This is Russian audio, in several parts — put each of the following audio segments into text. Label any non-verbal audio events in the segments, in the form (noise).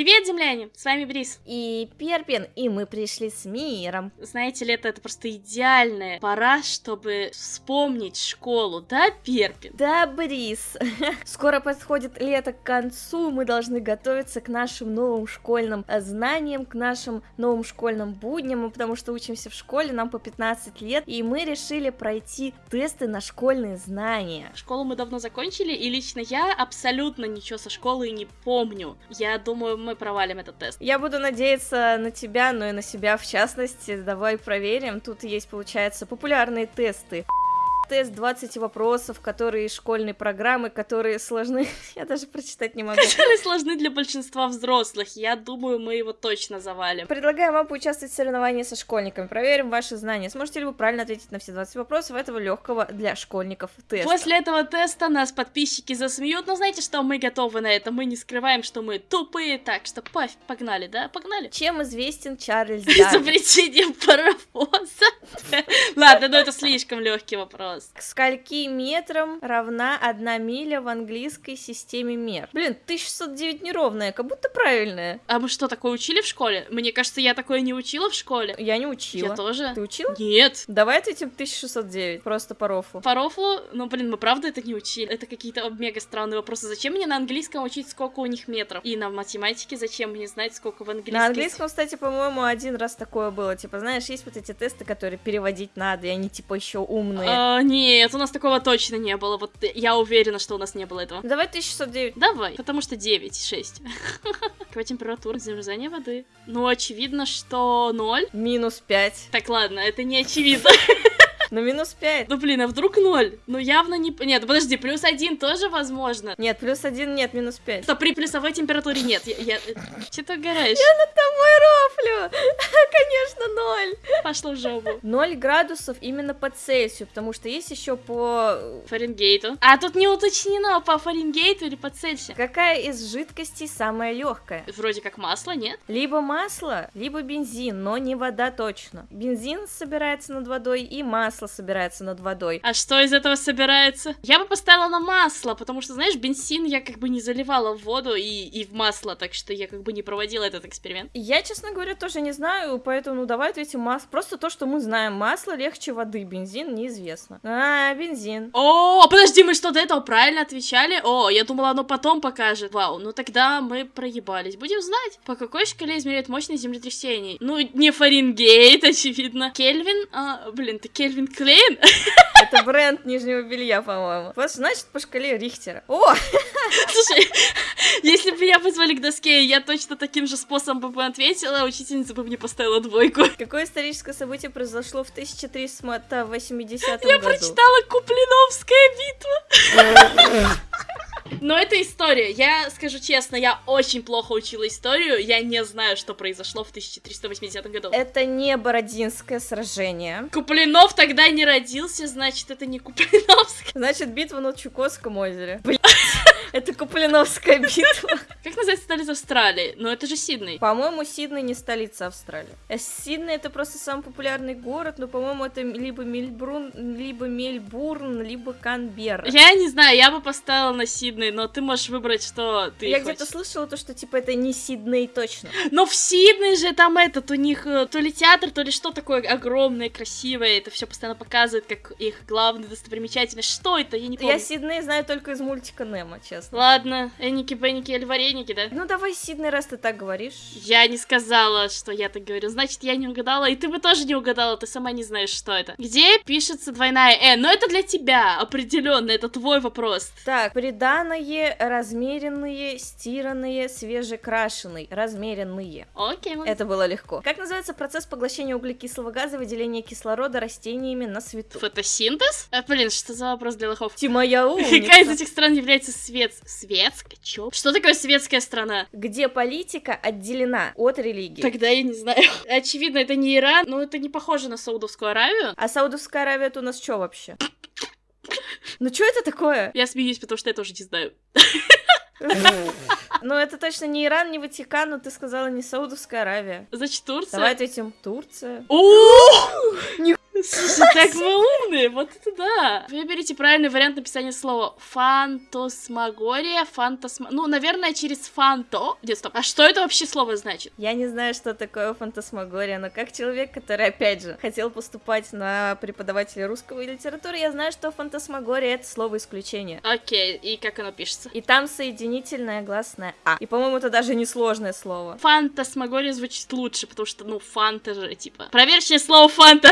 Привет, земляне! С вами Брис. И Перпин, и мы пришли с миром. Знаете, лето это просто идеальная пора, чтобы вспомнить школу, да, Перпин? Да, Брис. (laughs) Скоро подходит лето к концу, мы должны готовиться к нашим новым школьным знаниям, к нашим новым школьным будням, мы потому что учимся в школе, нам по 15 лет, и мы решили пройти тесты на школьные знания. Школу мы давно закончили, и лично я абсолютно ничего со школы не помню. Я думаю, мы провалим этот тест. Я буду надеяться на тебя, но и на себя в частности. Давай проверим. Тут есть, получается, популярные тесты тест 20 вопросов, которые из школьной программы, которые сложны, (laughs) я даже прочитать не могу. Которые сложны для большинства взрослых, я думаю, мы его точно завалим. Предлагаю вам поучаствовать в соревновании со школьниками, проверим ваши знания. Сможете ли вы правильно ответить на все 20 вопросов этого легкого для школьников теста? После этого теста нас подписчики засмеют, но знаете что, мы готовы на это, мы не скрываем, что мы тупые, так что пофиг, погнали, да, погнали. Чем известен Чарльз (laughs) Дарвин? Изобретением паровоза. (laughs) Ладно, но это слишком легкий вопрос вопрос. К скольки метрам равна одна миля в английской системе мер? Блин, 1609 неровная, как будто правильная. А мы что, такое учили в школе? Мне кажется, я такое не учила в школе. Я не учила. Я тоже. Ты учила? Нет. Давай ответим 1609, просто по рофлу. По рофлу? Ну, блин, мы правда это не учили. Это какие-то мега странные вопросы. Зачем мне на английском учить, сколько у них метров? И на математике зачем мне знать, сколько в английском? На английском, кстати, по-моему, один раз такое было. Типа, знаешь, есть вот эти тесты, которые переводить надо, и они типа еще умные. А, нет, у нас такого точно не было. Вот я уверена, что у нас не было этого. Давай 1609. Давай, потому что 9, 6. (laughs) Какая температура замерзания воды? Ну, очевидно, что 0. Минус 5. Так, ладно, это не очевидно. (laughs) Ну, минус 5. Ну, блин, а вдруг 0? Ну, явно не... Нет, подожди, плюс 1 тоже возможно. Нет, плюс 1 нет, минус 5. Что, при плюсовой температуре нет. Я... я... Че ты угораешь? Я над тобой рофлю. Конечно, 0. Пошло в жопу. 0 градусов именно по Цельсию, потому что есть еще по... Фаренгейту. А тут не уточнено, по Фаренгейту или по Цельсию. Какая из жидкостей самая легкая? Вроде как масло, нет? Либо масло, либо бензин, но не вода точно. Бензин собирается над водой и масло масло собирается над водой. А что из этого собирается? Я бы поставила на масло, потому что, знаешь, бензин я как бы не заливала в воду и, и в масло, так что я как бы не проводила этот эксперимент. Я, честно говоря, тоже не знаю, поэтому ну давай ответим масло. Просто то, что мы знаем. Масло легче воды, бензин неизвестно. А, бензин. О, подожди, мы что, до этого правильно отвечали? О, я думала, оно потом покажет. Вау, ну тогда мы проебались. Будем знать, по какой шкале измеряют мощность землетрясений. Ну, не Фаренгейт, (laughs) очевидно. Кельвин? А, блин, ты Кельвин Клейн? (laughs) Это бренд нижнего белья, по-моему. Вот, значит, по шкале Рихтера. О! (laughs) (laughs) Слушай, если бы меня позвали к доске, я точно таким же способом бы ответила, учительница бы мне поставила двойку. Какое историческое событие произошло в 1380 году? Я прочитала Куплиновская битва. Но это история. Я скажу честно, я очень плохо учила историю. Я не знаю, что произошло в 1380 году. Это не Бородинское сражение. Куплинов тогда не родился, значит, это не Куплиновское. Значит, битва на Чукотском озере. Блять, это Куплиновская битва. Как называется столица Австралии? Ну, это же Сидней. По-моему, Сидней не столица Австралии. Э, Сидней это просто самый популярный город, но, по-моему, это либо Мельбурн, либо Мельбурн, либо Канберра. Я не знаю, я бы поставила на Сидней, но ты можешь выбрать, что ты Я где-то слышала то, что, типа, это не Сидней точно. Но в Сидней же там этот, у них э, то ли театр, то ли что такое огромное, красивое, это все постоянно показывает, как их главная достопримечательность. Что это? Я не помню. Я Сидней знаю только из мультика Немо, честно. Ладно, Эники, Бенники или вареники, да? Ну давай, Сидней, раз ты так говоришь. Я не сказала, что я так говорю. Значит, я не угадала, и ты бы тоже не угадала, ты сама не знаешь, что это. Где пишется двойная «э»? Но это для тебя, определенно, это твой вопрос. Так, приданные, размеренные, стиранные, свежекрашенные. Размеренные. Окей, okay, Это было легко. Как называется процесс поглощения углекислого газа, выделения кислорода растениями на свету? Фотосинтез? А, блин, что за вопрос для лохов? Ты моя умница. (laughs) Какая из этих стран является свет... светской? Чё? Что такое светская страна? Где политика отделена от религии? Тогда я не знаю. (laughs) Очевидно, это не Иран, но это не похоже на Саудовскую Аравию. А Саудовская Аравия это у нас что вообще? Ну что это такое? Я смеюсь, потому что я тоже не знаю. Ну, это точно не Иран, не Ватикан, но ты сказала не Саудовская Аравия. Значит, Турция? Давай ответим Турция. О! Слушай, так мы умные, вот это да. Выберите правильный вариант написания слова. Фантасмагория, фантасма... Ну, наверное, через фанто... Нет, стоп. А что это вообще слово значит? Я не знаю, что такое фантасмагория, но как человек, который, опять же, хотел поступать на преподавателя русского и литературы, я знаю, что фантасмагория — это слово исключение. Окей, и как оно пишется? И там соединительная гласная «а». И, по-моему, это даже не сложное слово. Фантасмагория звучит лучше, потому что, ну, фанта же, типа. Проверьте слово фанта.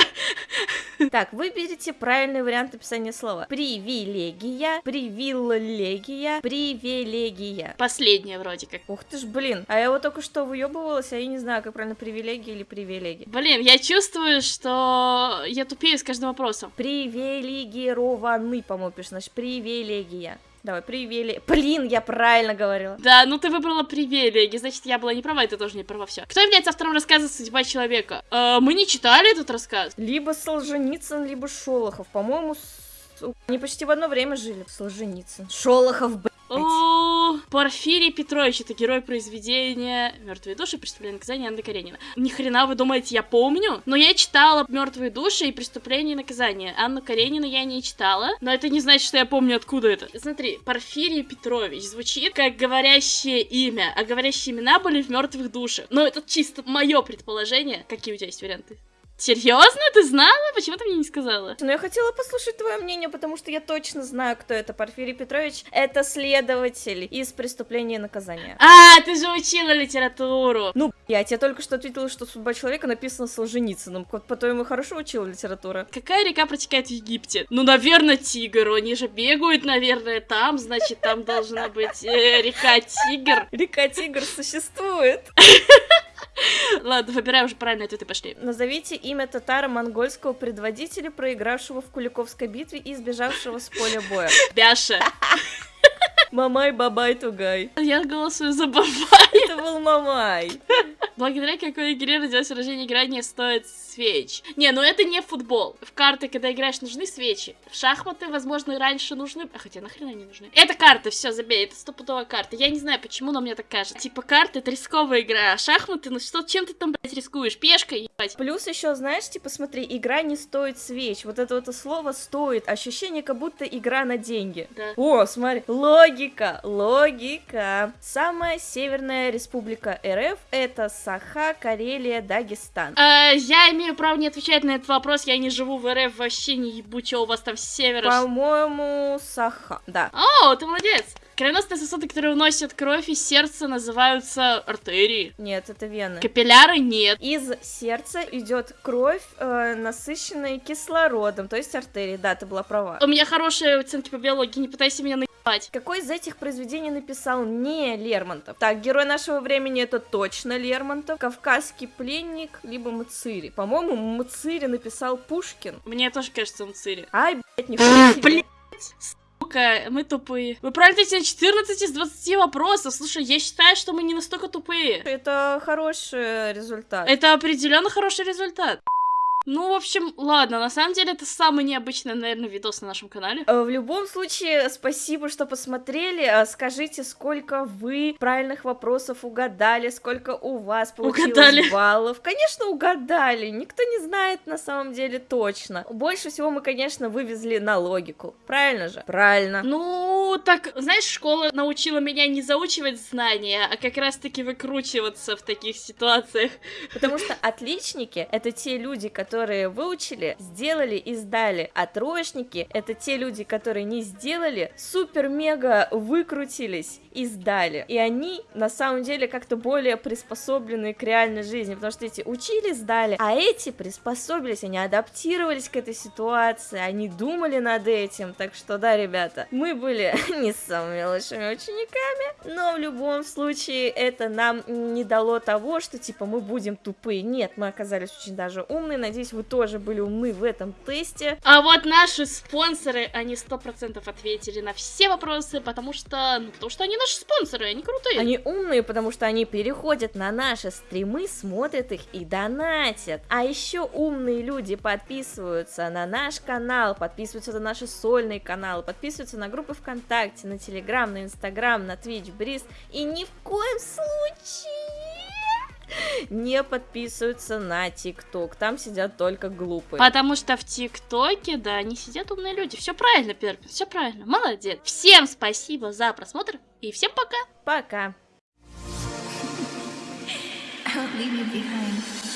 Так, выберите правильный вариант написания слова. Привилегия, привилегия, привилегия. Последнее вроде как. Ух ты ж, блин. А я вот только что выебывалась, а я не знаю, как правильно привилегия или привилегия. Блин, я чувствую, что я тупею с каждым вопросом. Привилегированный, по-моему, пишешь, значит, привилегия. Давай, привилегия. Блин, я правильно говорила. Да, ну ты выбрала привилегии, значит, я была не права, и ты тоже не права, все. Кто является автором рассказа «Судьба человека»? Э, мы не читали этот рассказ. Либо Солженицын, либо Шолохов. По-моему, с- они почти в одно время жили. Солженицын. Шолохов, блядь. О, Порфирий Петрович, это герой произведения Мертвые души, преступление и наказание Анны Каренина. Ни хрена вы думаете, я помню? Но я читала Мертвые души и преступление и наказание. Анну Каренину я не читала, но это не значит, что я помню, откуда это. Смотри, Порфирий Петрович звучит как говорящее имя, а говорящие имена были в мертвых душах. Но это чисто мое предположение. Какие у тебя есть варианты? Серьезно? Ты знала? Почему ты мне не сказала? Но я хотела послушать твое мнение, потому что я точно знаю, кто это. Порфирий Петрович — это следователь из «Преступления и наказания». А, ты же учила литературу. Ну, я тебе только что ответила, что «Судьба человека» написана Солженицыным. По-твоему, хорошо учила литература? Какая река протекает в Египте? Ну, наверное, Тигр. Они же бегают, наверное, там, значит, там должна быть э, река Тигр. Река Тигр существует. (laughs) (laughs) Ладно, выбирай уже правильный ответ и пошли. Назовите имя татаро-монгольского предводителя, проигравшего в Куликовской битве и сбежавшего с поля боя. Бяша. Мамай, бабай, тугай. Я голосую за Бабай. Это был Мамай. Благодаря какой игре родилось выражение играть не стоит свеч. Не, ну это не футбол. В карты, когда играешь, нужны свечи. В шахматы, возможно, раньше нужны... А хотя нахрена они нужны? Это карты, все, забей, это стопудовая карта. Я не знаю, почему, но мне так кажется. Типа карты это рисковая игра, а шахматы, ну что, чем ты там, блядь, рискуешь? Пешкой, ебать. Плюс еще, знаешь, типа, смотри, игра не стоит свеч. Вот это вот слово стоит. Ощущение, как будто игра на деньги. Да. О, смотри, логика, логика. Самая северная республика РФ это Саха, Карелия, Дагестан. А, я имею право не отвечать на этот вопрос, я не живу в РФ, вообще не ебу, чё у вас там севера. По-моему, Саха, да. О, ты молодец! Кровеносные сосуды, которые вносят кровь из сердца, называются артерии. Нет, это вены. Капилляры нет. Из сердца идет кровь, э, насыщенная кислородом, то есть артерии. Да, ты была права. У меня хорошие оценки по биологии, не пытайся меня наебать. Какой из этих произведений написал не Лермонтов? Так, герой нашего времени это точно Лермонтов, Кавказский пленник, либо Мацири. По-моему, Мацири написал Пушкин. Мне тоже кажется, он цири. Ай, блядь, себе. Блин. Сука, мы тупые. Вы правильно ответили на 14 из 20 вопросов. Слушай, я считаю, что мы не настолько тупые. Это хороший результат. Это определенно хороший результат. Ну, в общем, ладно, на самом деле это самый необычный, наверное, видос на нашем канале. Э, В любом случае, спасибо, что посмотрели. Э, Скажите, сколько вы правильных вопросов угадали, сколько у вас получилось Угадали. баллов. Конечно, угадали. Никто не знает на самом деле точно. Больше всего мы, конечно, вывезли на логику. Правильно же? Правильно. Ну, так, знаешь, школа научила меня не заучивать знания, а как раз-таки выкручиваться в таких ситуациях. Потому что отличники — это те люди, которые выучили, сделали и сдали. А троечники — это те люди, которые не сделали, супер-мега выкрутились и сдали. И они, на самом деле, как-то более приспособлены к реальной жизни, потому что эти учили, сдали, а эти приспособились, они адаптировались к этой ситуации, они думали над этим. Так что, да, ребята, мы были (laughs) не самыми лучшими учениками, но в любом случае это нам не дало того, что типа мы будем тупые. Нет, мы оказались очень даже умные. Надеюсь, вы тоже были умны в этом тесте. А вот наши спонсоры, они сто процентов ответили на все вопросы, потому что, ну, потому что они наши спонсоры, они крутые. Они умные, потому что они переходят на наши стримы, смотрят их и донатят. А еще умные люди подписываются на наш канал, подписываются на наши сольные каналы, подписываются на группы ВКонтакте, на Телеграм, на Инстаграм, на Twitch, Бриз. И ни в коем случае не подписываются на ТикТок. Там сидят только глупые. Потому что в ТикТоке, да, не сидят умные люди. Все правильно, Перпин, все правильно. Молодец. Всем спасибо за просмотр и всем пока. Пока. I won't leave you behind.